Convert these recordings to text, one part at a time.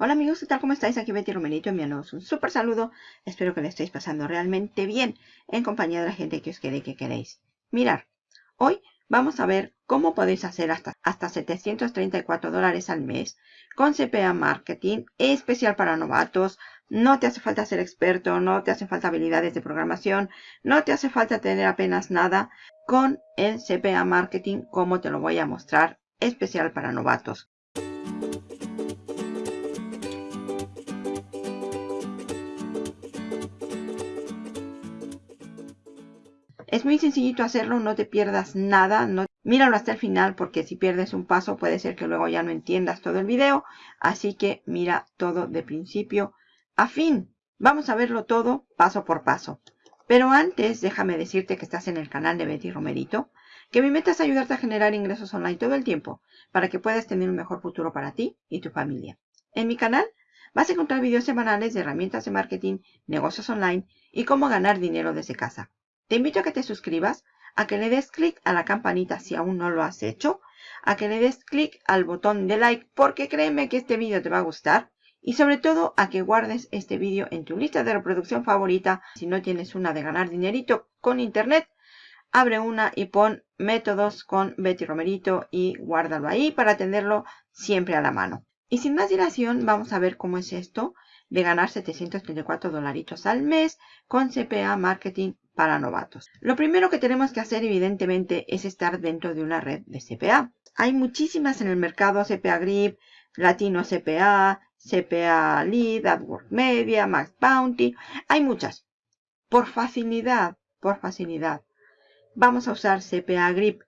Hola amigos, ¿qué tal? ¿Cómo estáis? Aquí Betty Romerito enviándoos un súper saludo. Espero que le estéis pasando realmente bien en compañía de la gente que os quiere y que queréis. Mirar, hoy vamos a ver cómo podéis hacer hasta, hasta 734 dólares al mes con CPA Marketing, especial para novatos. No te hace falta ser experto, no te hace falta habilidades de programación, no te hace falta tener apenas nada con el CPA Marketing como te lo voy a mostrar, especial para novatos. Es muy sencillito hacerlo, no te pierdas nada, no, míralo hasta el final porque si pierdes un paso puede ser que luego ya no entiendas todo el video. Así que mira todo de principio a fin. Vamos a verlo todo paso por paso. Pero antes déjame decirte que estás en el canal de Betty Romerito, que mi meta es ayudarte a generar ingresos online todo el tiempo para que puedas tener un mejor futuro para ti y tu familia. En mi canal vas a encontrar videos semanales de herramientas de marketing, negocios online y cómo ganar dinero desde casa. Te invito a que te suscribas, a que le des clic a la campanita si aún no lo has hecho, a que le des clic al botón de like porque créeme que este vídeo te va a gustar y sobre todo a que guardes este vídeo en tu lista de reproducción favorita. Si no tienes una de ganar dinerito con internet, abre una y pon métodos con Betty Romerito y guárdalo ahí para tenerlo siempre a la mano. Y sin más dilación, vamos a ver cómo es esto de ganar 734 dolaritos al mes con CPA Marketing para novatos. Lo primero que tenemos que hacer evidentemente es estar dentro de una red de CPA. Hay muchísimas en el mercado, CPA Grip, Latino CPA, CPA Lead, AdWords Media, Max Bounty. Hay muchas. Por facilidad, por facilidad, vamos a usar CPA Grip,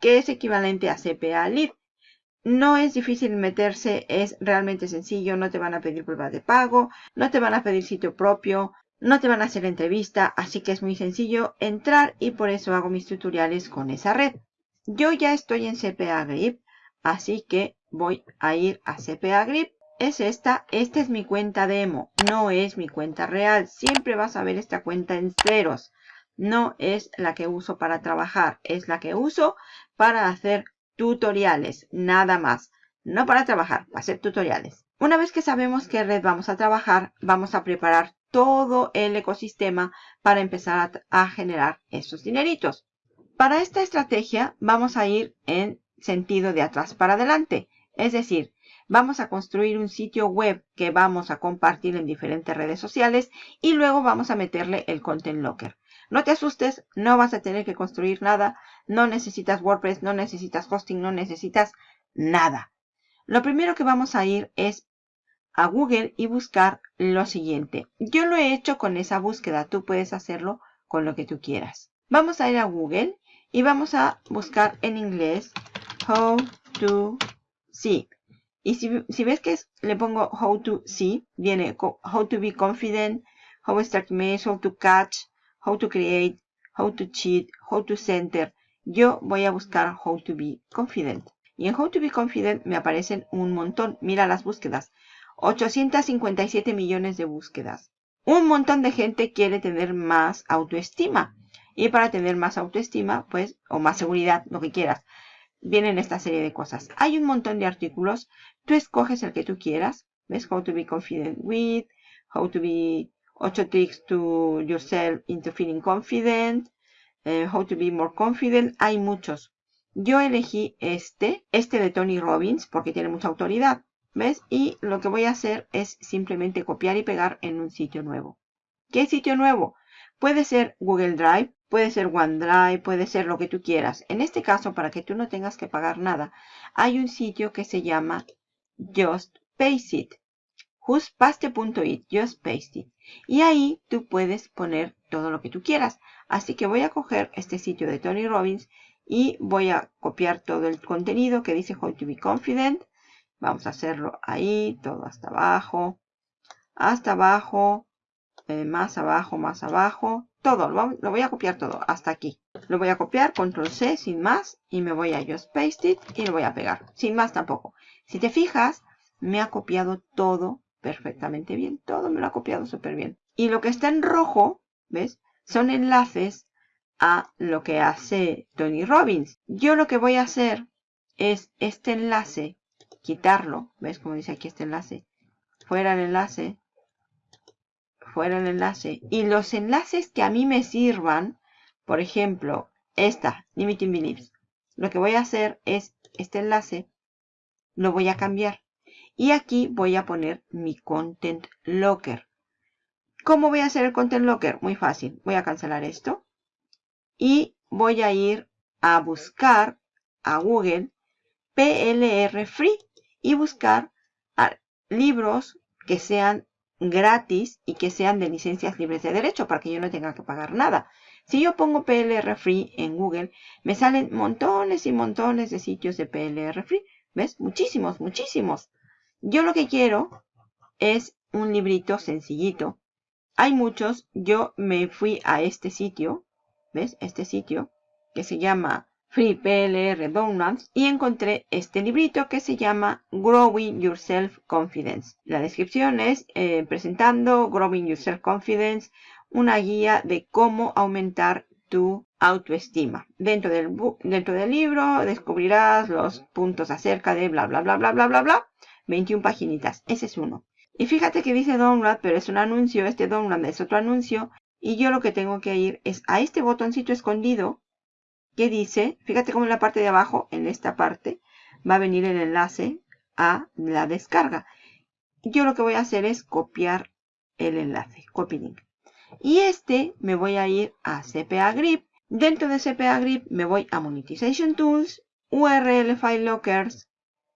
que es equivalente a CPA Lead. No es difícil meterse, es realmente sencillo, no te van a pedir pruebas de pago, no te van a pedir sitio propio, no te van a hacer entrevista, así que es muy sencillo entrar y por eso hago mis tutoriales con esa red. Yo ya estoy en CPA Grip, así que voy a ir a CPA Grip. Es esta, esta es mi cuenta demo, no es mi cuenta real. Siempre vas a ver esta cuenta en ceros. No es la que uso para trabajar, es la que uso para hacer tutoriales, nada más. No para trabajar, para hacer tutoriales. Una vez que sabemos qué red vamos a trabajar, vamos a preparar todo el ecosistema para empezar a, generar esos dineritos. Para esta estrategia vamos a ir en sentido de atrás para adelante. Es decir, vamos a construir un sitio web que vamos a compartir en diferentes redes sociales y luego vamos a meterle el Content Locker. No te asustes, no vas a tener que construir nada, no necesitas WordPress, no necesitas hosting, no necesitas nada. Lo primero que vamos a ir es a Google y buscar lo siguiente. Yo lo he hecho con esa búsqueda, tú puedes hacerlo con lo que tú quieras. Vamos a ir a Google y vamos a buscar en inglés How to See. Y si, ves que le pongo How to See, viene How to be confident, How to start mail, How to catch, how to create, how to cheat, how to center. Yo voy a buscar how to be confident. Y en how to be confident me aparecen un montón. Mira las búsquedas. 857 millones de búsquedas. Un montón de gente quiere tener más autoestima. Y para tener más autoestima, pues, o más seguridad, lo que quieras, vienen esta serie de cosas. Hay un montón de artículos. Tú escoges el que tú quieras. ¿Ves? How to be confident with, how to be 8 tricks to yourself into feeling confident, eh, how to be more confident. Hay muchos. Yo elegí este, este de Tony Robbins, porque tiene mucha autoridad. ¿Ves? Y lo que voy a hacer es simplemente copiar y pegar en un sitio nuevo. ¿Qué sitio nuevo? Puede ser Google Drive, puede ser OneDrive, puede ser lo que tú quieras. En este caso, para que tú no tengas que pagar nada, hay un sitio que se llama Just It. justpaste.it, Just Paste It. Y ahí tú puedes poner todo lo que tú quieras. Así que voy a coger este sitio de Tony Robbins y voy a copiar todo el contenido que dice How to be confident. Vamos a hacerlo ahí, todo hasta abajo, hasta abajo, eh, más abajo, más abajo, todo, lo, lo, voy a copiar todo, hasta aquí. Lo voy a copiar, control C, sin más, y me voy a Just Paste It y lo voy a pegar, sin más tampoco. Si te fijas, me ha copiado todo perfectamente bien, todo me lo ha copiado súper bien. Y lo que está en rojo, ¿ves? Son enlaces a lo que hace Tony Robbins. Yo lo que voy a hacer es este enlace quitarlo, ¿ves como dice aquí este enlace? fuera el enlace, fuera el enlace. Y los enlaces que a mí me sirvan, por ejemplo, esta, Limiting Beliefs, lo que voy a hacer es este enlace, lo voy a cambiar. Y aquí voy a poner mi Content Locker. ¿Cómo voy a hacer el Content Locker? Muy fácil. Voy a cancelar esto. Y voy a ir a buscar a Google PLR Free y buscar libros que sean gratis y que sean de licencias libres de derecho para que yo no tenga que pagar nada. Si yo pongo PLR Free en Google, me salen montones y montones de sitios de PLR Free. ¿Ves? Muchísimos, muchísimos. Yo lo que quiero es un librito sencillito. Hay muchos. Yo me fui a este sitio. ¿Ves? Este sitio que se llama Free PLR Downloads y encontré este librito que se llama Growing Your Self Confidence. La descripción es eh, presentando Growing Your Self Confidence, una guía de cómo aumentar tu autoestima. Dentro del, dentro del libro descubrirás los puntos acerca de bla bla bla bla bla bla bla. 21 paginitas. Ese es uno. Y fíjate que dice download, pero es un anuncio. Este download es otro anuncio. Y yo lo que tengo que ir es a este botoncito escondido que dice, fíjate cómo en la parte de abajo, en esta parte, va a venir el enlace a la descarga. Yo lo que voy a hacer es copiar el enlace, copy link. Y este me voy a ir a CPA Grip. Dentro de CPA Grip me voy a Monetization Tools, URL File Lockers,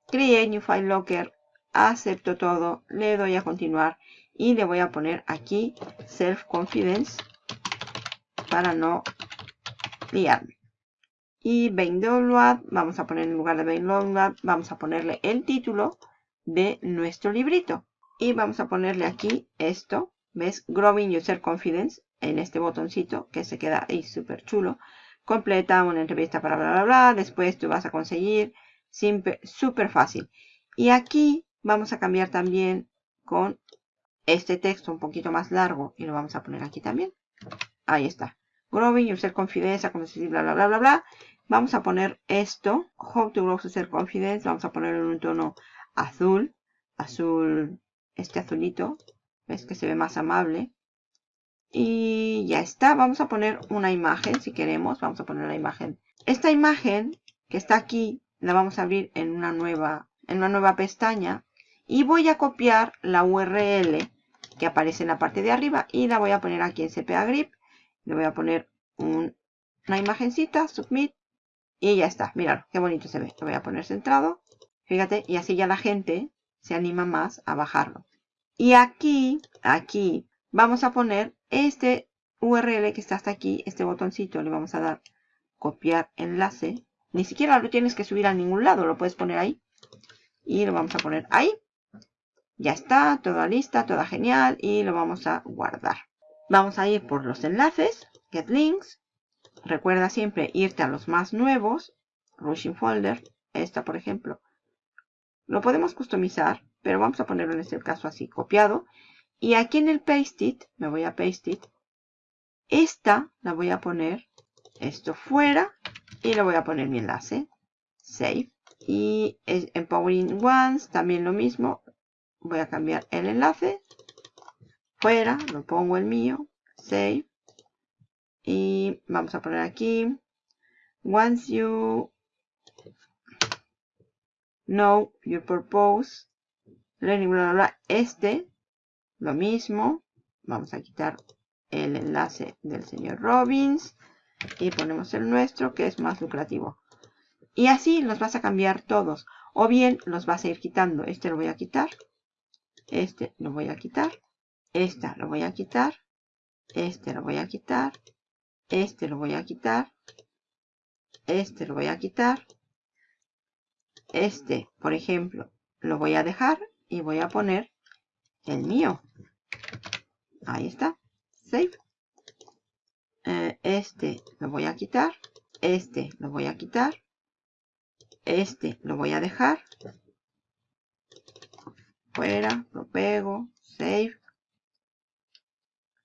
Create New File Locker, acepto todo, le doy a continuar y le voy a poner aquí Self Confidence para no liarme. Y Bain Download, vamos a poner en lugar de Bain Download, vamos a ponerle el título de nuestro librito. Y vamos a ponerle aquí esto, ¿ves? Growing User Confidence, en este botoncito que se queda ahí súper chulo. Completa una entrevista para bla, bla, bla. Después tú vas a conseguir, súper fácil. Y aquí vamos a cambiar también con este texto un poquito más largo y lo vamos a poner aquí también. Ahí está. Growing User Confidence, dice, bla, bla, bla, bla, bla. Vamos a poner esto, How to Grow User Confidence, vamos a ponerlo en un tono azul, azul, este azulito, ves que se ve más amable. Y ya está, vamos a poner una imagen si queremos, vamos a poner la imagen. Esta imagen que está aquí, la vamos a abrir en una nueva, en una nueva pestaña. Y voy a copiar la URL que aparece en la parte de arriba y la voy a poner aquí en CPA Grip. Le voy a poner una imagencita, Submit. Y ya está, mirad, qué bonito se ve. Lo voy a poner centrado. Fíjate, y así ya la gente se anima más a bajarlo. Y aquí, aquí, vamos a poner este URL que está hasta aquí, este botoncito, le vamos a dar copiar enlace. Ni siquiera lo tienes que subir a ningún lado, lo puedes poner ahí. Y lo vamos a poner ahí. Ya está, toda lista, toda genial. Y lo vamos a guardar. Vamos a ir por los enlaces, get links. Recuerda siempre irte a los más nuevos. Rushing Folder. Esta, por ejemplo. Lo podemos customizar, pero vamos a ponerlo en este caso así, copiado. Y aquí en el Paste It, me voy a Paste It. Esta la voy a poner, esto fuera, y le voy a poner mi enlace. Save. Y Empowering Ones, también lo mismo. Voy a cambiar el enlace. Fuera, lo pongo el mío. Save. Y vamos a poner aquí. Once you know your purpose, learning, bla, bla, bla. Este, lo mismo. Vamos a quitar el enlace del señor Robbins. Y ponemos el nuestro, que es más lucrativo. Y así los vas a cambiar todos. O bien los vas a ir quitando. Este lo voy a quitar. Este lo voy a quitar. Esta lo voy a quitar. Este lo voy a quitar. Este lo voy a quitar. Este lo voy a quitar. Este, por ejemplo, lo voy a dejar y voy a poner el mío. Ahí está. Save. Eh, este lo voy a quitar. Este lo voy a quitar. Este lo voy a dejar. Fuera, lo pego, save.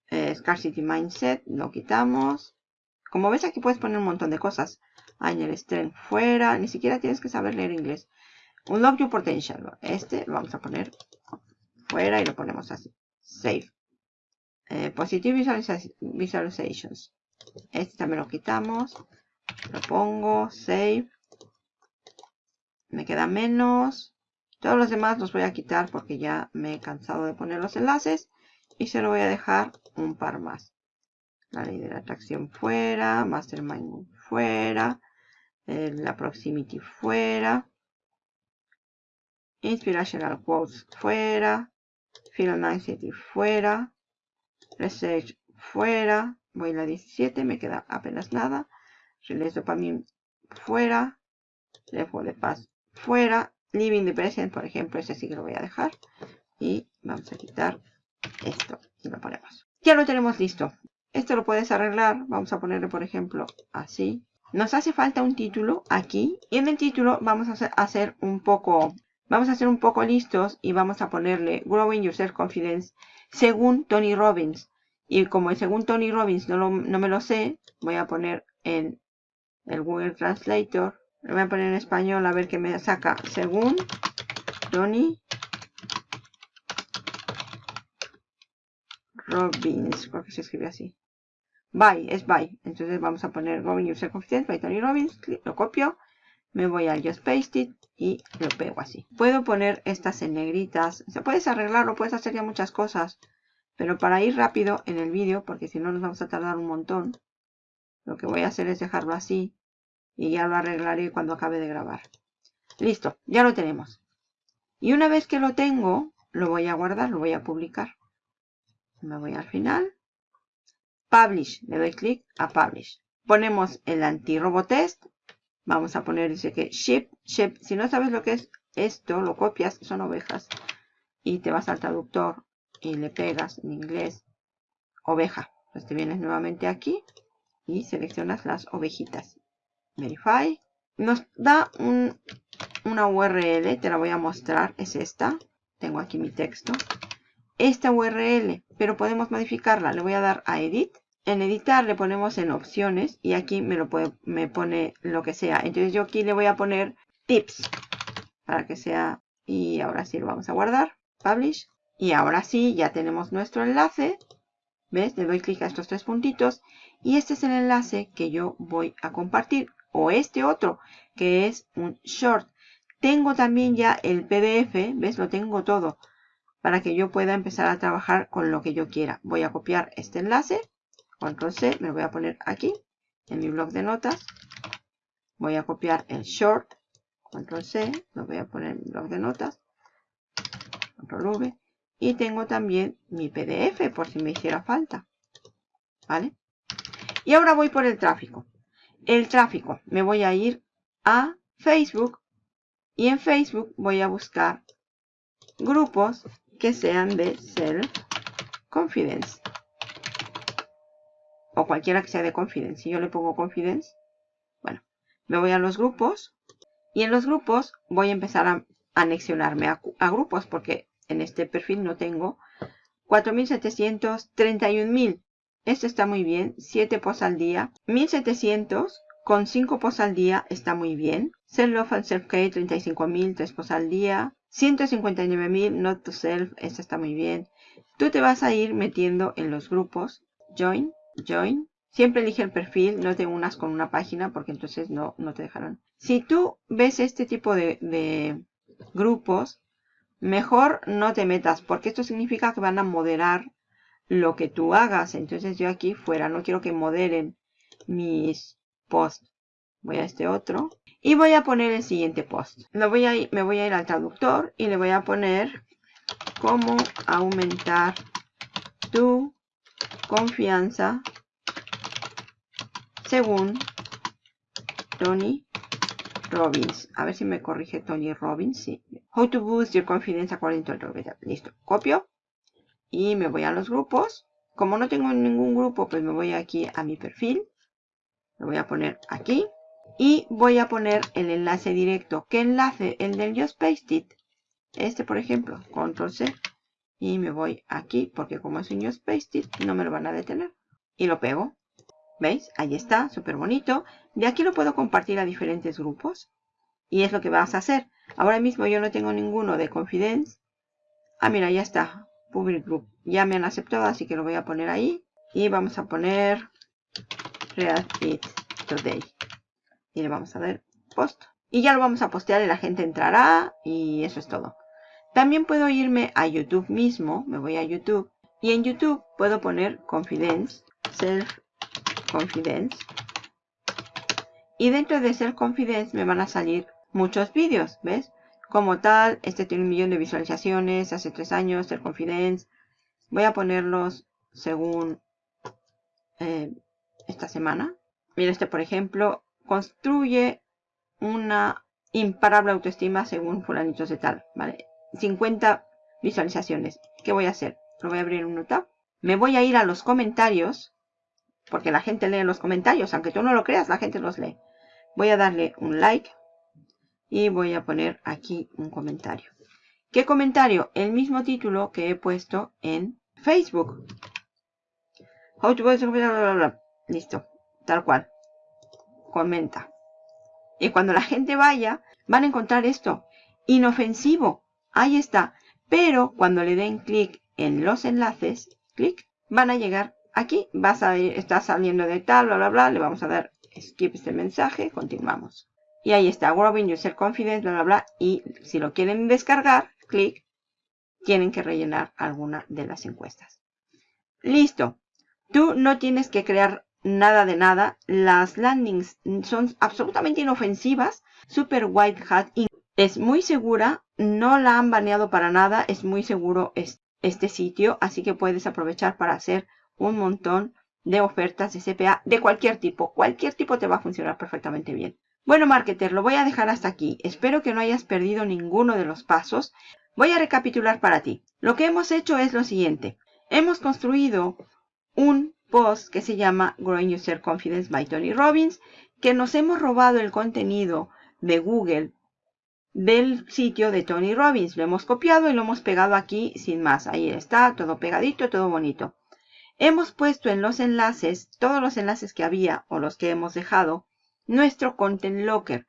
Eh, scarcity Mindset, lo quitamos. Como ves aquí puedes poner un montón de cosas. el Strength fuera, ni siquiera tienes que saber leer inglés. Unlock Your Potential. Este lo vamos a poner fuera y lo ponemos así. Save. Eh, positive Visualizations. Este también lo quitamos. Lo pongo. Save. Me queda menos. Todos los demás los voy a quitar porque ya me he cansado de poner los enlaces. Y se lo voy a dejar un par más. La ley de la atracción fuera. Mastermind fuera. La proximity fuera. Inspirational quotes fuera. Final City fuera. Research fuera. Voy a la 17, me queda apenas nada. Release Dopamine fuera. Left de Paz fuera. Living the Present, por ejemplo, ese sí que lo voy a dejar. Y vamos a quitar esto y lo ponemos. Ya lo tenemos listo. Esto lo puedes arreglar. Vamos a ponerle, por ejemplo, así. Nos hace falta un título aquí. Y en el título vamos a hacer un poco... Vamos a ser un poco listos y vamos a ponerle Growing Your Self Confidence según Tony Robbins. Y como según Tony Robbins no, no me lo sé, voy a poner en el Google Translator. Lo voy a poner en español a ver qué me saca. Según Tony Robbins. ¿Por qué se escribe así? By, es by. Entonces vamos a poner Growing Self Confidence by Tony Robbins. Lo copio. Me voy a Just Paste It y lo pego así. Puedo poner estas en negritas. Se puedes arreglarlo, puedes hacer ya muchas cosas. Pero para ir rápido en el vídeo, porque si no nos vamos a tardar un montón, lo que voy a hacer es dejarlo así y ya lo arreglaré cuando acabe de grabar. Listo, ya lo tenemos. Y una vez que lo tengo, lo voy a guardar, lo voy a publicar. Me voy al final. Publish, le doy clic a Publish. Ponemos el anti-robotest. Vamos a poner, dice que ship, ship. Si no sabes lo que es esto, lo copias, son ovejas. Y te vas al traductor y le pegas en inglés oveja. Pues te vienes nuevamente aquí y seleccionas las ovejitas. Verify. Nos da una URL, te la voy a mostrar, es esta. Tengo aquí mi texto. Esta URL, pero podemos modificarla. Le voy a dar a Edit. En editar le ponemos en opciones y aquí me, lo puede, me pone lo que sea. Entonces yo aquí le voy a poner tips para que sea y ahora sí lo vamos a guardar. Publish. Y ahora sí, ya tenemos nuestro enlace. ¿Ves? Le doy clic a estos tres puntitos. Y este es el enlace que yo voy a compartir. O este otro, que es un short. Tengo también ya el PDF. ¿Ves? Lo tengo todo. Para que yo pueda empezar a trabajar con lo que yo quiera. Voy a copiar este enlace. Control C. Me lo voy a poner aquí. En mi blog de notas. Voy a copiar el short. Control C. Lo voy a poner en mi blog de notas. Control V. Y tengo también mi PDF por si me hiciera falta. ¿Vale? Y ahora voy por el tráfico. El tráfico. Me voy a ir a Facebook. Y en Facebook voy a buscar grupos que sean de Self Confidence. O cualquiera que sea de Confidence. Si yo le pongo Confidence. Bueno, me voy a los grupos. Y en los grupos voy a empezar a anexionarme a, a grupos porque en este perfil no tengo. 4.731.000. Esto está muy bien. 7 posts al día. 1.700 con 5 posts al día está muy bien. Self Love and Self Care 35.000, 3 posts al día. 159.000 Not to Self. Esto está muy bien. Tú te vas a ir metiendo en los grupos. Join, join. Siempre elige el perfil, no te unas con una página porque entonces no, no te dejarán. Si tú ves este tipo de, de grupos, mejor no te metas porque esto significa que van a moderar lo que tú hagas. Entonces yo aquí fuera, no quiero que moderen mis posts. Voy a este otro y voy a poner el siguiente post. Lo voy a me voy a ir al traductor y le voy a poner cómo aumentar tu confianza según Tony Robbins. A ver si me corrige Tony Robbins. How to boost your confidence according to Robbins. Listo. Copio. Y me voy a los grupos. Como no tengo ningún grupo, pues me voy aquí a mi perfil. Lo voy a poner aquí. Y voy a poner el enlace directo. ¿Qué enlace? El del Just Paste It. Este, por ejemplo. Control C. Y me voy aquí. Porque como es un Just Paste It, no me lo van a detener. Y lo pego. ¿Veis? Ahí está, súper bonito. De aquí lo puedo compartir a diferentes grupos. Y es lo que vas a hacer. Ahora mismo yo no tengo ninguno de Confidence. Ah, mira, ya está. Public Group. Ya me han aceptado, así que lo voy a poner ahí. Y vamos a poner React It Today. Y le vamos a dar post. Y ya lo vamos a postear y la gente entrará. Y eso es todo. También puedo irme a YouTube mismo. Me voy a YouTube. Y en YouTube puedo poner Confidence. Self Confidence. Y dentro de Self Confidence me van a salir muchos vídeos. ¿Ves? Como tal. Este tiene un millón de visualizaciones hace tres años, el Confidence. Voy a ponerlos según eh, esta semana. Mira este, por ejemplo, construye una imparable autoestima según fulanitos de tal, ¿vale? 50 visualizaciones. ¿Qué voy a hacer? Lo voy a abrir en un tab. Me voy a ir a los comentarios, porque la gente lee los comentarios, aunque tú no lo creas, la gente los lee. Voy a darle un like, y voy a poner aquí un comentario. ¿Qué comentario? El mismo título que he puesto en Facebook. Listo, tal cual. Comenta. Y cuando la gente vaya, van a encontrar esto. Inofensivo. Ahí está. Pero cuando le den clic en los enlaces, clic, van a llegar aquí. Vas a está saliendo de tal, bla, bla, bla. Le vamos a dar skip este mensaje. Continuamos. Y ahí está, Growing User Confidence, bla, bla, bla. Y si lo quieren descargar, clic, tienen que rellenar alguna de las encuestas. Listo. Tú no tienes que crear nada de nada. Las landings son absolutamente inofensivas. Super White Hat es muy segura. No la han baneado para nada. Es muy seguro este sitio. Así que puedes aprovechar para hacer un montón de ofertas de CPA de cualquier tipo. Cualquier tipo te va a funcionar perfectamente bien. Bueno, marketer, lo voy a dejar hasta aquí. Espero que no hayas perdido ninguno de los pasos. Voy a recapitular para ti. Lo que hemos hecho es lo siguiente. Hemos construido un post que se llama Growing User Confidence by Tony Robbins, que nos hemos robado el contenido de Google del sitio de Tony Robbins. Lo hemos copiado y lo hemos pegado aquí sin más. Ahí está, todo pegadito, todo bonito. Hemos puesto en los enlaces, todos los enlaces que había o los que hemos dejado, nuestro Content Locker.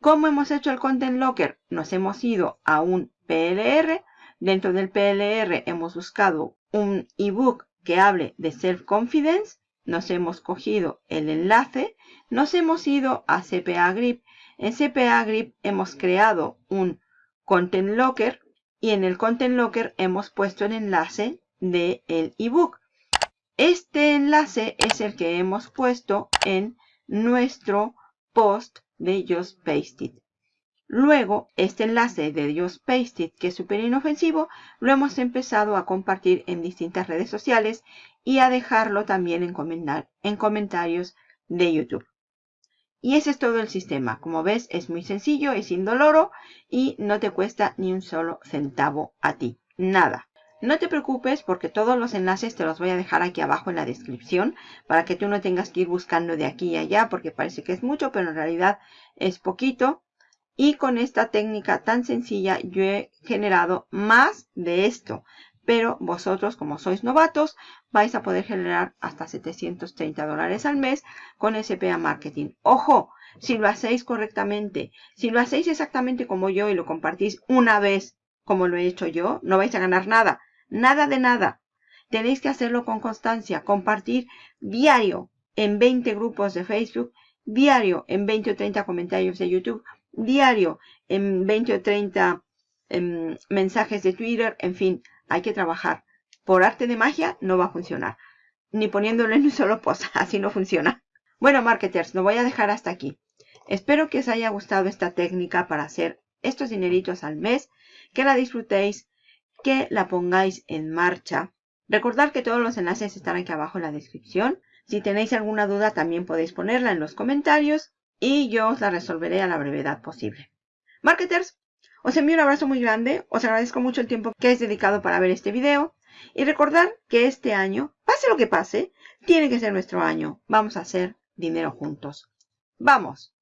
¿Cómo hemos hecho el Content Locker? Nos hemos ido a un PLR. Dentro del PLR hemos buscado un ebook que hable de Self-Confidence. Nos hemos cogido el enlace. Nos hemos ido a CPA Grip. En CPA Grip hemos creado un Content Locker. Y en el Content Locker hemos puesto el enlace del ebook. Este enlace es el que hemos puesto en nuestro post de Just Paste Luego, este enlace de Just Paste que es súper inofensivo, lo hemos empezado a compartir en distintas redes sociales y a dejarlo también en, en comentarios de YouTube. Y ese es todo el sistema. Como ves, es muy sencillo, es indoloro y no te cuesta ni un solo centavo a ti. Nada. No te preocupes porque todos los enlaces te los voy a dejar aquí abajo en la descripción para que tú no tengas que ir buscando de aquí y allá porque parece que es mucho, pero en realidad es poquito. Y con esta técnica tan sencilla yo he generado más de esto. Pero vosotros, como sois novatos, vais a poder generar hasta 730 dólares al mes con SPA Marketing. ¡Ojo! Si lo hacéis correctamente, si lo hacéis exactamente como yo y lo compartís una vez como lo he hecho yo, no vais a ganar nada. Nada de nada. Tenéis que hacerlo con constancia. Compartir diario en 20 grupos de Facebook, diario en 20 o 30 comentarios de YouTube, diario en 20 o 30 em, mensajes de Twitter. En fin, hay que trabajar. Por arte de magia no va a funcionar. Ni poniéndolo en un solo post. Así no funciona. Bueno, marketers, lo voy a dejar hasta aquí. Espero que os haya gustado esta técnica para hacer estos dineritos al mes. Que la disfrutéis que la pongáis en marcha. Recordad que todos los enlaces están aquí abajo en la descripción. Si tenéis alguna duda también podéis ponerla en los comentarios y yo os la resolveré a la brevedad posible. Marketers, os envío un abrazo muy grande, os agradezco mucho el tiempo que habéis dedicado para ver este video y recordad que este año, pase lo que pase, tiene que ser nuestro año. Vamos a hacer dinero juntos. ¡Vamos!